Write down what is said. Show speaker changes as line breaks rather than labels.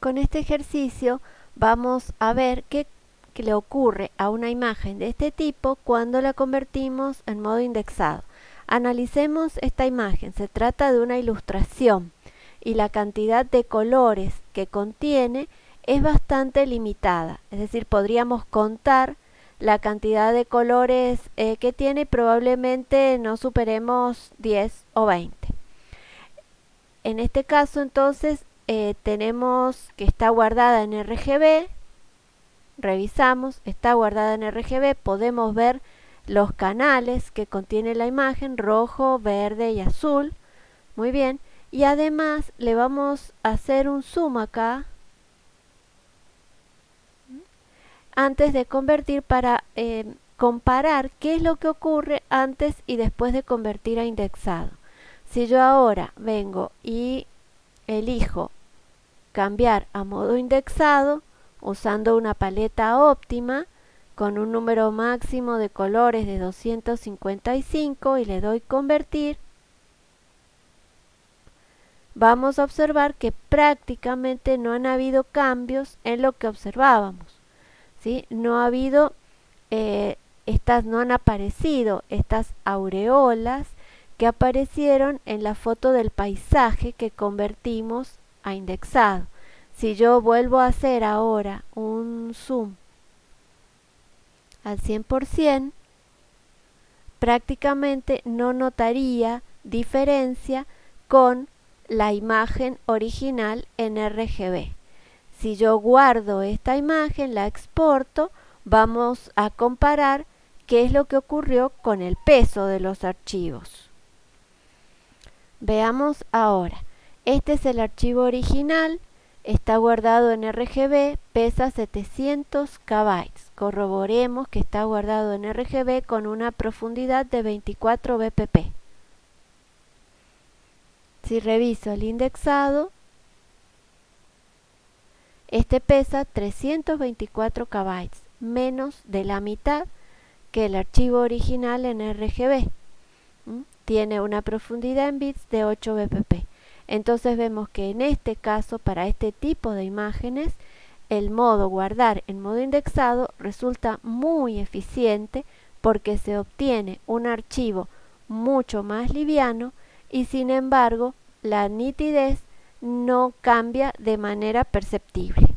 Con este ejercicio vamos a ver qué, le ocurre a una imagen de este tipo cuando la convertimos en modo indexado. Analicemos esta imagen, se trata de una ilustración y la cantidad de colores que contiene es bastante limitada, es decir, podríamos contar la cantidad de colores eh, que tiene y probablemente no superemos 10 o 20. En este caso entonces eh, tenemos que está guardada en RGB, revisamos, está guardada en RGB, podemos ver los canales que contiene la imagen, rojo, verde y azul, muy bien, y además le vamos a hacer un zoom acá, antes de convertir para eh, comparar qué es lo que ocurre antes y después de convertir a indexado. Si yo ahora vengo y elijo cambiar a modo indexado usando una paleta óptima con un número máximo de colores de 255 y le doy convertir, vamos a observar que prácticamente no han habido cambios en lo que observábamos. ¿sí? No ha habido, eh, estas no han aparecido estas aureolas que aparecieron en la foto del paisaje que convertimos a indexado. Si yo vuelvo a hacer ahora un zoom al 100%, prácticamente no notaría diferencia con la imagen original en RGB. Si yo guardo esta imagen, la exporto, vamos a comparar qué es lo que ocurrió con el peso de los archivos. Veamos ahora. Este es el archivo original, está guardado en RGB, pesa 700 KB. Corroboremos que está guardado en RGB con una profundidad de 24 bpp. Si reviso el indexado, este pesa 324 KB, menos de la mitad que el archivo original en RGB. Tiene una profundidad en bits de 8 bpp. Entonces vemos que en este caso, para este tipo de imágenes, el modo guardar en modo indexado resulta muy eficiente porque se obtiene un archivo mucho más liviano y sin embargo la nitidez no cambia de manera perceptible.